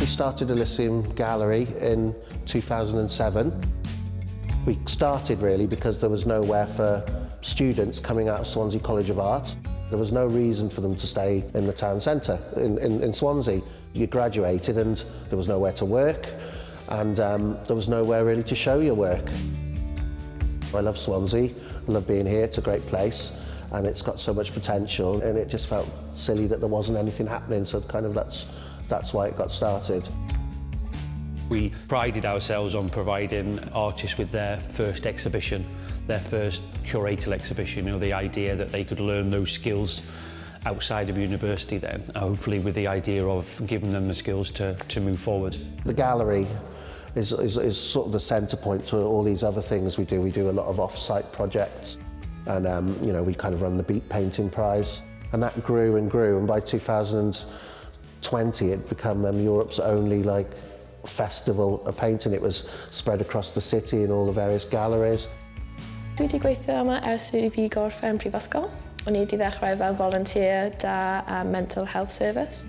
We started Elysium Gallery in 2007. We started really because there was nowhere for students coming out of Swansea College of Art. There was no reason for them to stay in the town centre in, in, in Swansea. You graduated and there was nowhere to work and um, there was nowhere really to show your work. I love Swansea, I love being here, it's a great place and it's got so much potential and it just felt silly that there wasn't anything happening so kind of that's that's why it got started. We prided ourselves on providing artists with their first exhibition, their first curatorial exhibition, you know, the idea that they could learn those skills outside of university then, hopefully with the idea of giving them the skills to, to move forward. The gallery is, is, is sort of the centre point to all these other things we do. We do a lot of off-site projects and um, you know we kind of run the BEEP Painting Prize and that grew and grew and by 20, it became um, Europe's only like festival of painting. It was spread across the city in all the various galleries. Dwi wedi gweithio yma ers fi fi gorffen prifysgol. O'n i wedi ddechrau fel volunteer da um, Mental Health Service.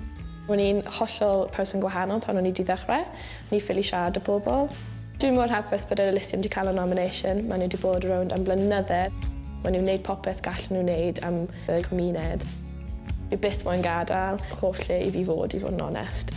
O'n i'n hollol person gwahanol pan o'n i wedi ddechrau. O'n i ffili siarad y bobl. Dwi'n mor hapus bod yr Elysium wedi cael y nomination. Mae nhw wedi bod rownd am blynydde. Mae nhw'n gwneud popeth gallen nhw wneud am y gymuned. Fi byth moyn gadael. holl lle i fi fod i fod yn onest.